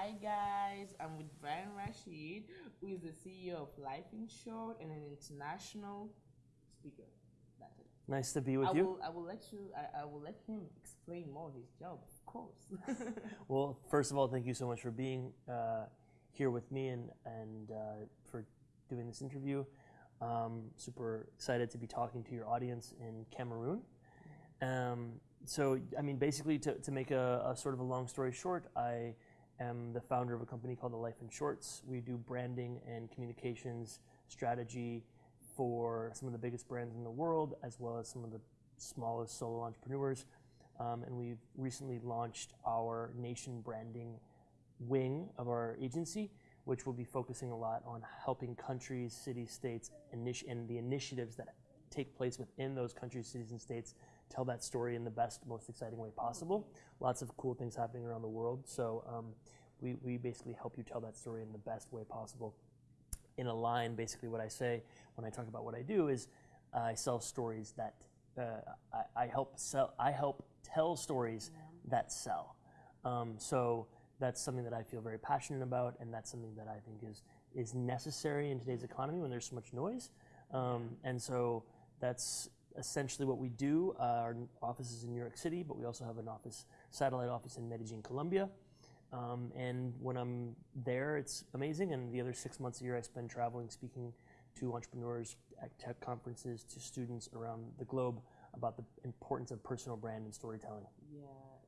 Hi guys, I'm with Brian Rashid, who is the CEO of Life in Short and an international speaker. That's it. Nice to be with I you. will, I will let you. I, I will let him explain more of his job, of course. Well, first of all, thank you so much for being uh, here with me and, and uh, for doing this interview. Um, super excited to be talking to your audience in Cameroon. Um, so, I mean, basically, to, to make a, a sort of a long story short, I am the founder of a company called The Life in Shorts. We do branding and communications strategy for some of the biggest brands in the world, as well as some of the smallest solo entrepreneurs. Um, and we've recently launched our nation branding wing of our agency, which will be focusing a lot on helping countries, cities, states, and the initiatives that take place within those countries, cities, and states tell that story in the best, most exciting way possible. Lots of cool things happening around the world. So um, we, we basically help you tell that story in the best way possible. In a line, basically, what I say when I talk about what I do is I sell stories that uh, I, I help sell. I help tell stories that sell. Um, so that's something that I feel very passionate about, and that's something that I think is is necessary in today's economy when there's so much noise. Um, and so that's essentially what we do. Uh, our office is in New York City, but we also have an office, satellite office in Medellin, Colombia. Um, and when I'm there, it's amazing. And the other six months a year, I spend traveling, speaking to entrepreneurs at tech conferences, to students around the globe about the importance of personal brand and storytelling. yeah,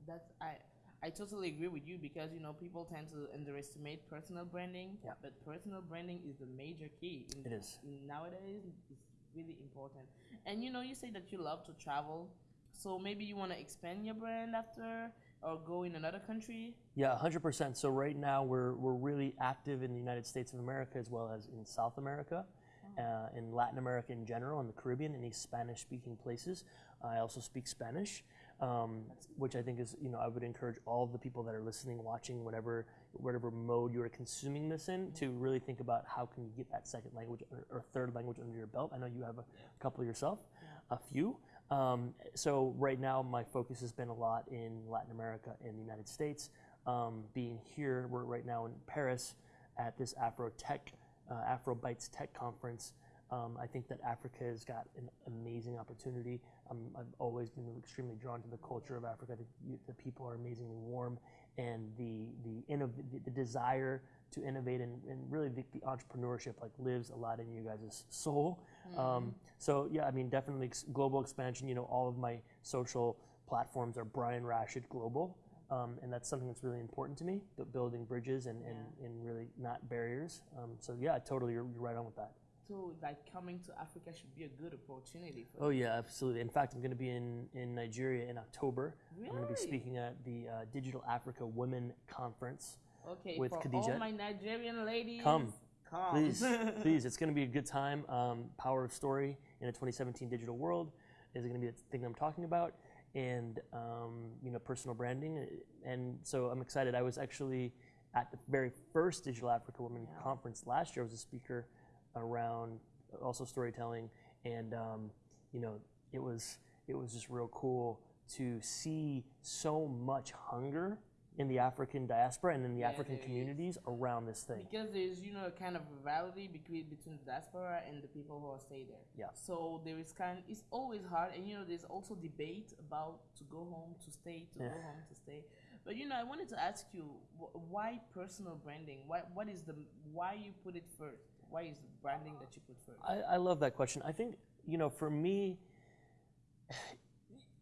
that's I. I totally agree with you because you know people tend to underestimate personal branding, Yeah. but personal branding is the major key. In, It is. nowadays. It's really important. And you know, you say that you love to travel, so maybe you want to expand your brand after or go in another country. Yeah, 100%. So right now we're, we're really active in the United States of America as well as in South America, uh, in Latin America in general, in the Caribbean, in these Spanish-speaking places. I also speak Spanish, um, which I think is, you know, I would encourage all of the people that are listening, watching, whatever whatever mode you are consuming this in, to really think about how can you get that second language or, or third language under your belt. I know you have a couple yourself, a few. Um, so right now, my focus has been a lot in Latin America and the United States. Um, being here, we're right now in Paris at this Afro Tech, uh, Afro Bytes Tech Conference. Um, I think that Africa has got an amazing opportunity. Um, I've always been extremely drawn to the culture of Africa. You, the people are amazingly warm, and the the, innov- the, the desire to innovate and, and really the, the entrepreneurship like lives a lot in you guys' soul. Um, so yeah, I mean definitely global expansion. You know, all of my social platforms are Brian Rashid Global. Um, and that's something that's really important to me, bu- building bridges and, and, and really not barriers. Um, so yeah, totally, you're, you're right on with that. So like coming to Africa should be a good opportunity for Oh you. yeah, absolutely. In fact, I'm going to be in, in Nigeria in October. Really? I'm going to be speaking at the uh, Digital Africa Women Conference. Okay, with for all my Nigerian ladies, Come. come, Please, please, it's going to be a good time. Um, Power of Story in a 2017 digital world is going to be the thing I'm talking about, and um, you know, personal branding. And so I'm excited. I was actually at the very first Digital Africa Women Yeah. Conference last year. I was a speaker around also storytelling, and um, you know, it was it was just real cool to see so much hunger in the African diaspora and in the Yeah, African there is. communities around this thing. because there's you know a kind of rivalry between between the diaspora and the people who are stay there. Yeah. So there is kind. It's always hard, and you know there's also debate about to go home, to stay, to Yeah. go home, to stay. But you know, I wanted to ask you wh- why personal branding? Why what is the why you put it first? Why is branding that you first? I, I love that question. I think you know, for me,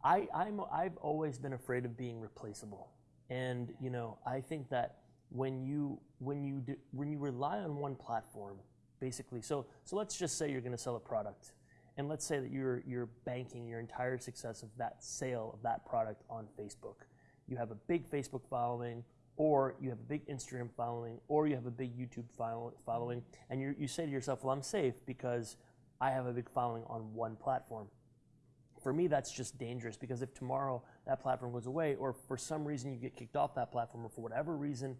I I'm I've always been afraid of being replaceable, and you know, I think that when you when you do, when you rely on one platform, basically, so so let's just say you're going to sell a product, and let's say that you're you're banking your entire success of that sale of that product on Facebook. You have a big Facebook following, or you have a big Instagram following, or you have a big YouTube follow- following, and you you say to yourself, "Well, I'm safe because I have a big following on one platform." For me, that's just dangerous because if tomorrow that platform goes away, or for some reason you get kicked off that platform, or for whatever reason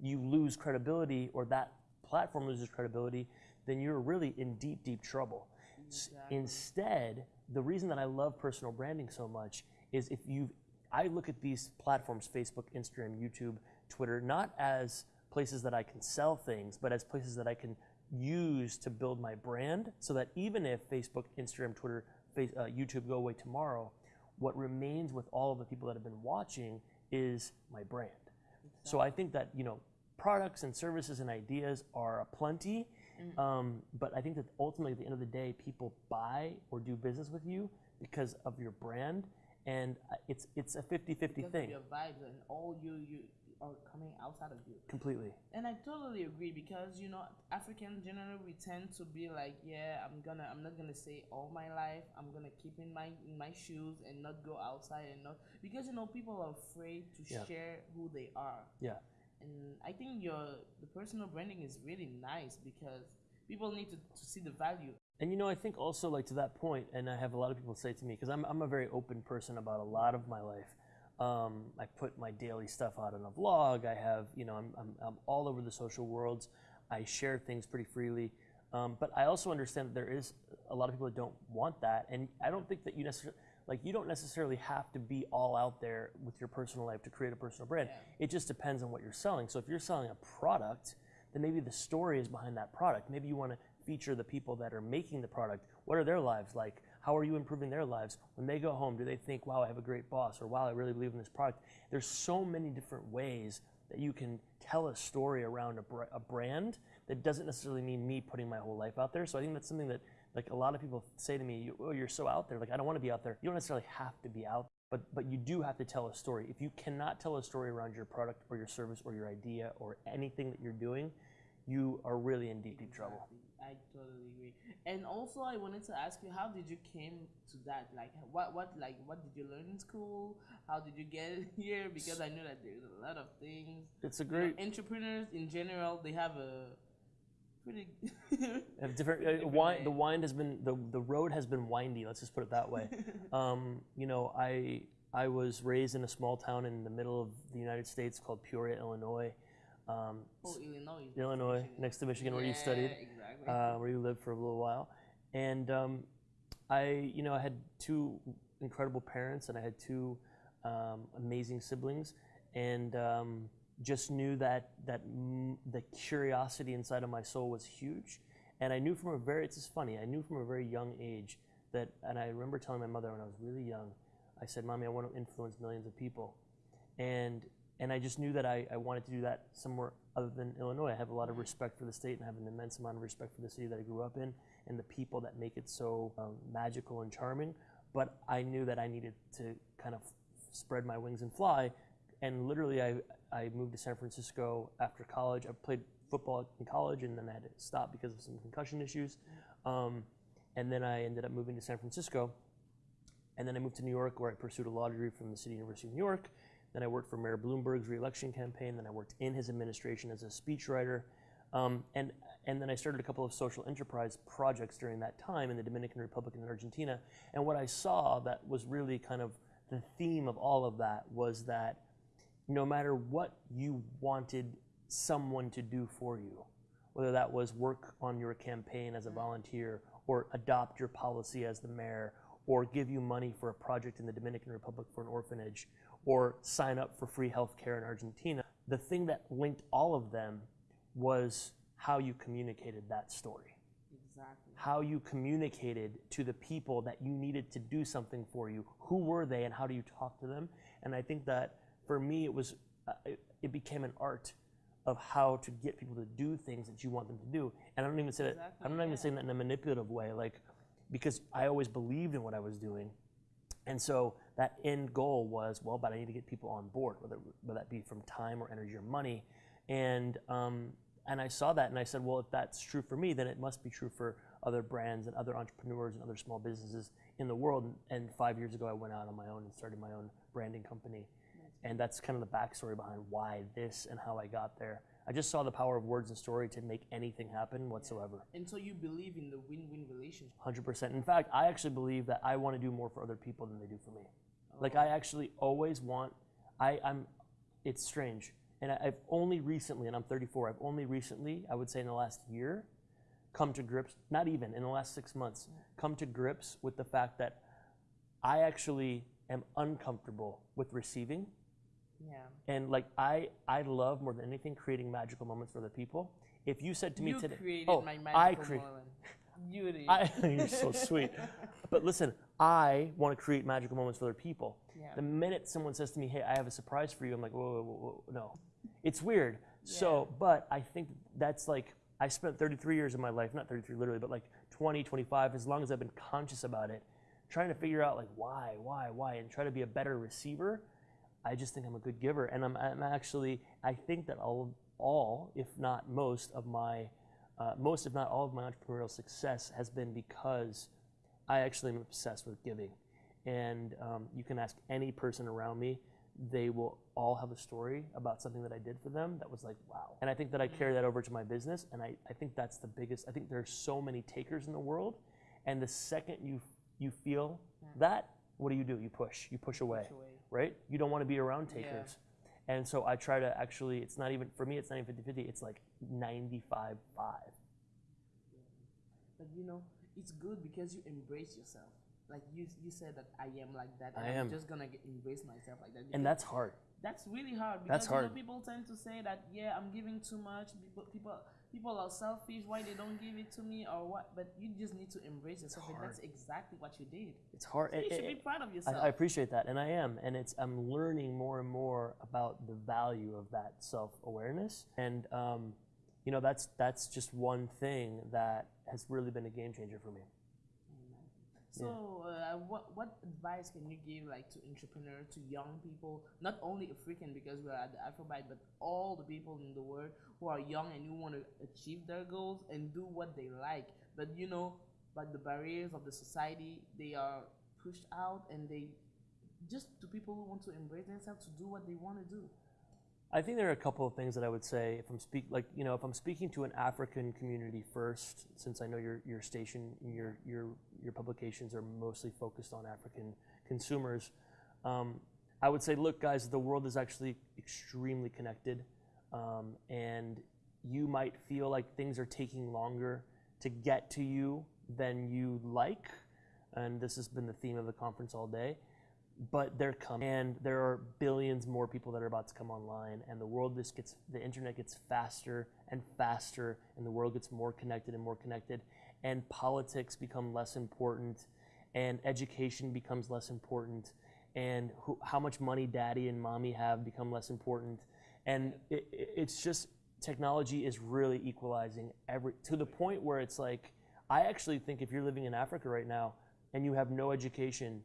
you lose credibility, or that platform loses credibility, then you're really in deep, deep trouble. S- Instead, the reason that I love personal branding so much is if you, I look at these platforms Facebook, Instagram, YouTube, Twitter not as places that I can sell things, but as places that I can use to build my brand so that even if Facebook, Instagram, Twitter, face, uh, YouTube go away tomorrow, what remains with all of the people that have been watching is my brand. So I think that, you know, products and services and ideas are aplenty, um, but I think that ultimately at the end of the day, people buy or do business with you because of your brand. And uh, it's, it's a 50 50 Because of thing, your vibes and all you you are coming outside of you. completely. And I totally agree because you know Africans generally we tend to be like, yeah, I'm gonna I'm not gonna say all my life. I'm gonna keep in my in my shoes and not go outside and not because you know people are afraid to Yeah. share who they are. Yeah. And I think your the personal branding is really nice because people need to, to see the value. And you know, I think also like to that point, and I have a lot of people say to me because I'm I'm a very open person about a lot of my life. Um, I put my daily stuff out on a vlog. I have you know I'm I'm, I'm all over the social worlds. I share things pretty freely. Um, but I also understand that there is a lot of people that don't want that, and I don't think that you necessarily like you don't necessarily have to be all out there with your personal life to create a personal brand. Yeah. It just depends on what you're selling. So if you're selling a product, then maybe the story is behind that product. Maybe you want to feature the people that are making the product. What are their lives like? How are you improving their lives? When they go home, do they think, wow, I have a great boss, or wow, I really believe in this product? There's so many different ways that you can tell a story around a, br- a brand that doesn't necessarily mean me putting my whole life out there. So I think that's something that like a lot of people say to me, oh, you're so out there. Like I don't want to be out there. You don't necessarily have to be out but but you do have to tell a story. If you cannot tell a story around your product or your service or your idea or anything that you're doing, you are really in deep deep trouble. I totally agree. And also, I wanted to ask you, how did you came to that? Like, what, what, like, what did you learn in school? How did you get here? Because I know that there's a lot of things. It's a You know, great entrepreneurs in general, they have a pretty. have different, uh, wind, the wind has been the, the road has been windy. Let's just put it that way. um, you know, I I was raised in a small town in the middle of the United States called Peoria, Illinois. Um, oh, Illinois. Illinois, Michigan. next to Michigan, where you studied. Exactly. uh, where you lived for a little while. And um, I, you know, I had two incredible parents, and I had two um, amazing siblings, and um, just knew that that the curiosity inside of my soul was huge. And I knew from a very, it's just funny, I knew from a very young age that, and I remember telling my mother when I was really young, I said, "Mommy, I want to influence millions of people," and and I just knew that I, I wanted to do that somewhere other than Illinois. I have a lot of respect for the state and have an immense amount of respect for the city that I grew up in and the people that make it so um, magical and charming. But I knew that I needed to kind of spread my wings and fly. And literally, I, I moved to San Francisco after college. I played football in college and then I had to stop because of some concussion issues. Um, and then I ended up moving to San Francisco. And then I moved to New York where I pursued a law degree from the City University of New York. Then I worked for Mayor Bloomberg's reelection campaign. Then I worked in his administration as a speechwriter. Um, and, and then I started a couple of social enterprise projects during that time in the Dominican Republic and Argentina. And what I saw that was really kind of the theme of all of that was that no matter what you wanted someone to do for you, whether that was work on your campaign as a volunteer or adopt your policy as the mayor or give you money for a project in the Dominican Republic for an orphanage or sign up for free health care in Argentina. The thing that linked all of them was how you communicated that story, exactly. how you communicated to the people that you needed to do something for you. Who were they and how do you talk to them? And I think that for me, it was, uh, it, it became an art of how to get people to do things that you want them to do. And I don't even say that I'm not even yeah. saying that in a manipulative way, like, because I always believed in what I was doing. And so that end goal was, well, but I need to get people on board, whether, whether that be from time or energy or money. And, um, and I saw that and I said, well, if that's true for me, then it must be true for other brands and other entrepreneurs and other small businesses in the world. And five years ago, I went out on my own and started my own branding company. And that's kind of the backstory behind why this and how I got there. I just saw the power of words and story to make anything happen whatsoever. And so you believe in the win-win relationship. Hundred percent. In fact, I actually believe that I want to do more for other people than they do for me. Oh. Like I actually always want. I, I'm. It's strange, and I, I've only recently, and I'm 34. I've only recently, I would say, in the last year, come to grips. Not even in the last six months, mm. come to grips with the fact that I actually am uncomfortable with receiving, Yeah. And like I, I love more than anything creating magical moments for other people. If you said to me you today, created oh, my I magical create, moment. You did. I, you're so sweet. But listen, I want to create magical moments for other people. Yeah. The minute someone says to me, "Hey, I have a surprise for you," I'm like, "Whoa, whoa, whoa, whoa no." It's weird. So, but I think that's like I spent 33 years of my life, not 33 literally, but like 20, 25, as long as I've been conscious about it, trying to figure out like why, why, why, and try to be a better receiver. I just think I'm a good giver, and I'm, I'm actually I think that all, of all, if not most of my, uh, most if not all of my entrepreneurial success has been because I actually am obsessed with giving, and um, you can ask any person around me, they will all have a story about something that I did for them that was like wow, and I think that I carry that over to my business, and I, I think that's the biggest. I think there's so many takers in the world, and the second you you feel that, what do you do? You push, you push away Push away. Right? You don't want to be around Yeah. takers. And so I try to actually, it's not even, for me, it's not even 50 50, it's like 95 5. But you know, it's good because you embrace yourself. Like you, you said that I am like that. I am. I'm just gonna embrace myself like that. And that's hard. that's really hard. Because That's You know, people tend to say that yeah, I'm giving too much. People, people, people are selfish. Why they don't give it to me or what? But you just need to embrace yourself, and that's exactly what you did. It's hard. So you It- should be proud of I, yourself. I appreciate that, and I am, and it's I'm learning more and more about the value of that self awareness, and um, you know that's that's just one thing that has really been a game changer for me. So, uh, what what advice can you give like to entrepreneurs, to young people, not only African because we are at the Afrobyte, but all the people in the world who are young and who want to achieve their goals and do what they like, but you know, but the barriers of the society, they are pushed out and they just to people who want to embrace themselves to do what they want to do. I think there are a couple of things that I would say if I'm speak like you know if I'm speaking to an African community first, since I know your your station your your your publications are mostly focused on African consumers. Um, I would say, look, guys, the world is actually extremely connected, um, and you might feel like things are taking longer to get to you than you like, and this has been the theme of the conference all day but they're coming and there are billions more people that are about to come online and the world just gets the internet gets faster and faster and the world gets more connected and more connected and politics become less important and education becomes less important and who, how much money daddy and mommy have become less important and it, it- it's just technology is really equalizing every to the point where it's like i actually think if you're living in africa right now and you have no education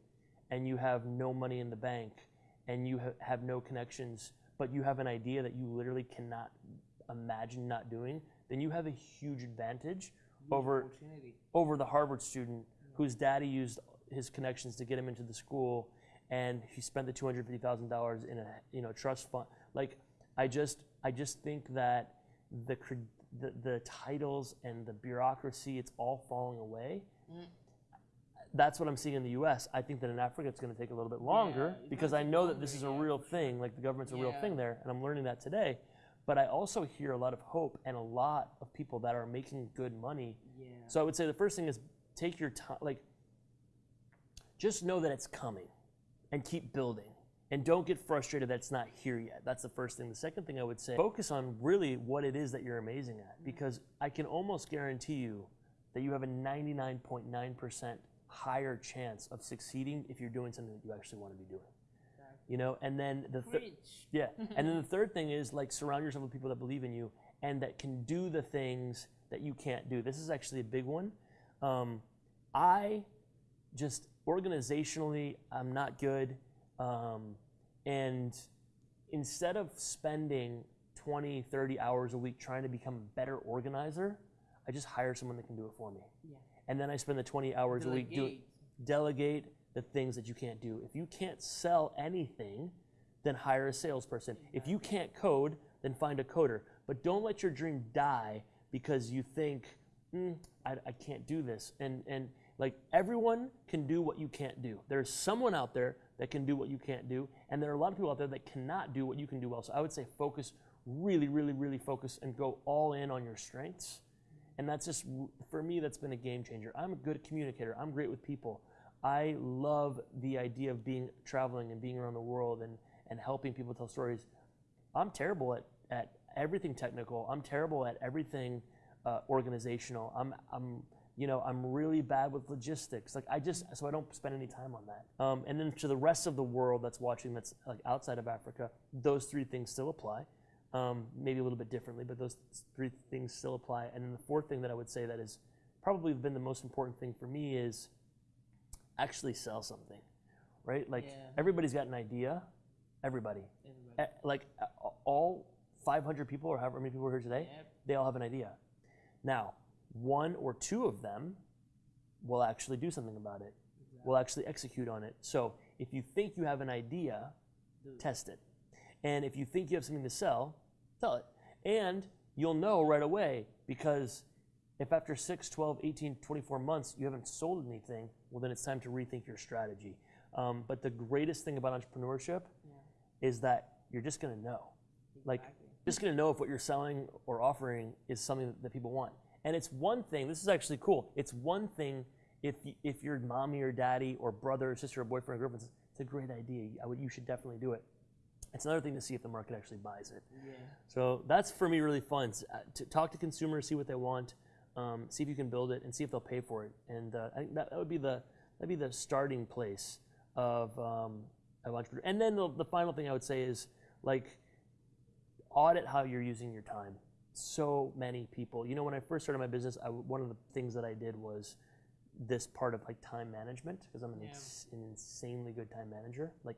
and you have no money in the bank and you ha- have no connections, but you have an idea that you literally cannot imagine not doing, then you have a huge advantage over Opportunity. over the Harvard student whose daddy used his connections to get him into the school, and he spent the two hundred fifty thousand dollars in a you know trust fund. Like, I just I just think that the cred- the, the titles and the bureaucracy it's all falling away. Mm. That's what I'm seeing in the U.S. I think that in Africa it's going to take a little bit longer it's because I know that this is a real thing. Like the government's a real thing there, and I'm learning that today. But I also hear a lot of hope and a lot of people that are making good money Yeah. so I would say the first thing is take your time, like, just know that it's coming and keep building. And don't get frustrated that it's not here yet. That's the first thing. The second thing I would say, focus on really what it is that you're amazing at. Because I can almost guarantee you that you have a 99.9% higher chance of succeeding if you're doing something that you actually want to be doing. You know, and then the th- yeah. And then the third thing is like surround yourself with people that believe in you and that can do the things that you can't do. This is actually a big one. Um, I just organizationally, I'm not good. Um, and instead of spending 20, 30 hours a week trying to become a better organizer, I just hire someone that can do it for me. Yeah. And then I spend the 20 hours a week doing Delegate. delegate the things that you can't do. If you can't sell anything, then hire a salesperson. If you can't code, then find a coder. But don't let your dream die because you think, mm, I, I can't do this. And, and like everyone can do what you can't do. There's someone out there that can do what you can't do. And there are a lot of people out there that cannot do what you can do well. So I would say focus, really, really, really focus and go all in on your strengths. And that's just, for me, that's been a game changer. I'm a good communicator. I'm great with people. I love the idea of being traveling and being around the world and, and helping people tell stories. I'm terrible at, at everything technical. I'm terrible at everything uh, organizational. I'm, I'm, you know, I'm really bad with logistics. Like I just, so I don't spend any time on that. Um, and then to the rest of the world that's watching, that's like outside of Africa, those three things still apply. Um, maybe a little bit differently, but those three things still apply. And then the fourth thing that I would say that has probably been the most important thing for me is actually sell something, right? Like Yeah. everybody's got an idea. Everybody, Everybody. Like all 500 people or however many people are here today, Yep. they all have an idea. Now, one or two of them will actually do something about it. Will actually execute on it. So if you think you have an idea, test it. And if you think you have something to sell, sell it. And you'll know right away because if after 6, 12, 18, 24 months you haven't sold anything, well, then it's time to rethink your strategy. Um, but the greatest thing about entrepreneurship Yeah. is that you're just going to know. Like, just going to know if what you're selling or offering is something that people want. And it's one thing, this is actually cool. It's one thing if, y- if your mommy or daddy or brother or sister or boyfriend or girlfriend says, it's a great idea, I would, you should definitely do it. It's another thing to see if the market actually buys it. Yeah. So that's for me really fun. uh, To talk to consumers, see what they want, um, see if you can build it, and see if they'll pay for it. And uh, I think that, that would be the that'd be the starting place of um, of entrepreneur. And then the, the final thing I would say is like audit how you're using your time. So many people, you know, when I first started my business, I one of the things that I did was this part of like time management because I'm an, Yeah. ins- an insanely good time manager. Like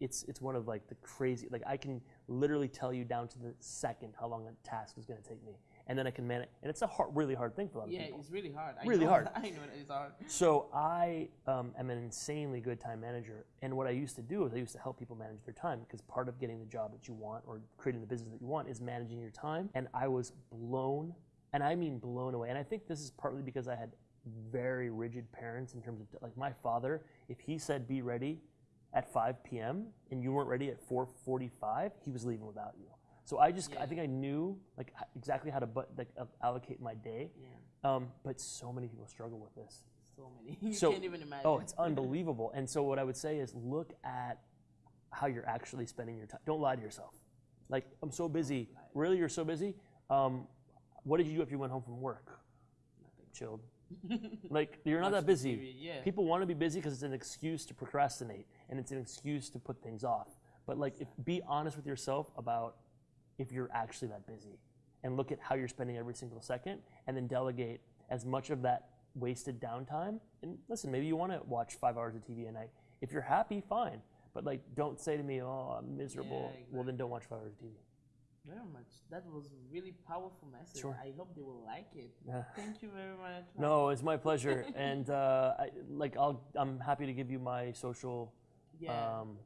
it's it's one of like the crazy like I can literally tell you down to the second how long a task is going to take me, and then I can manage. And it's a hard, really hard thing for a lot of Yeah, people. it's really hard. I Really know, hard. I know it's hard. So I um, am an insanely good time manager, and what I used to do is I used to help people manage their time because part of getting the job that you want or creating the business that you want is managing your time. And I was blown, and I mean blown away. And I think this is partly because I had very rigid parents in terms of like my father. If he said be ready at 5 p.m. and you weren't ready at 4:45, he was leaving without you. So I just I think I knew like exactly how to but like uh, allocate my day. Yeah. Um, but so many people struggle with this. So many. You So- can't even imagine. Oh, it's unbelievable. And so what I would say is look at how you're actually spending your time. Don't lie to yourself. Like I'm so busy. Really, you're so busy. Um, what did you do if you went home from work? Chilled. Like you're not that busy. TV, Yeah. People want to be busy because it's an excuse to procrastinate and it's an excuse to put things off. But like, if, be honest with yourself about if you're actually that busy, and look at how you're spending every single second, and then delegate as much of that wasted downtime. And listen, maybe you want to watch five hours of TV a night. If you're happy, fine. But like, don't say to me, "Oh, I'm miserable." Yeah, Well, then don't watch five hours of TV. Very much. That was a really powerful message. Sure. I hope they will like it. Yeah. Thank you very much. No, it's my pleasure, and uh, I, like I'll, I'm happy to give you my social Yeah. um,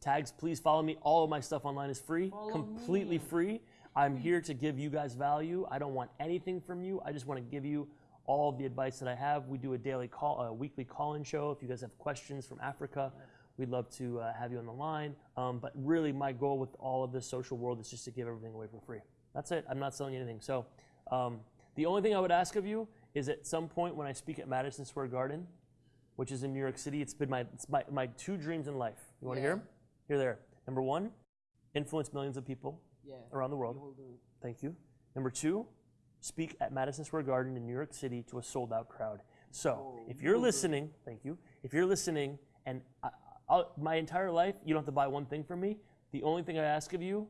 tags. Please follow me. All of my stuff online is free, Follow completely me. free. I'm here to give you guys value. I don't want anything from you. I just want to give you all of the advice that I have. We do a daily call, a weekly call-in show. If you guys have questions from Africa, we'd love to uh, have you on the line. Um, but really, my goal with all of this social world is just to give everything away for free. That's it. I'm not selling you anything. So um, the only thing I would ask of you is at some point when I speak at Madison Square Garden, which is in New York City, it's been my it's my, my two dreams in life. You want to hear them? Here, there. Number one, influence millions of people yeah. around the world. You will do it. Thank you. Number two, speak at Madison Square Garden in New York City to a sold out crowd. So, Oh, if you you're will do it. listening, thank you. If you're listening, and I, I'll, my entire life, you don't have to buy one thing from me. The only thing I ask of you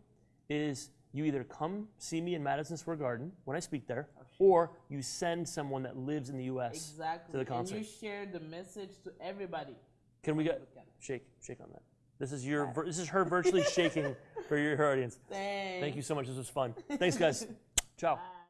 is you either come see me in Madison Square Garden when I speak there, oh, or you send someone that lives in the U.S. Exactly. to the concert. And you share the message to everybody. Can we get shake shake on that? This is your this is her virtually shaking for your, her audience. Thanks. Thank you so much. This was fun. Thanks, guys. Ciao. Bye.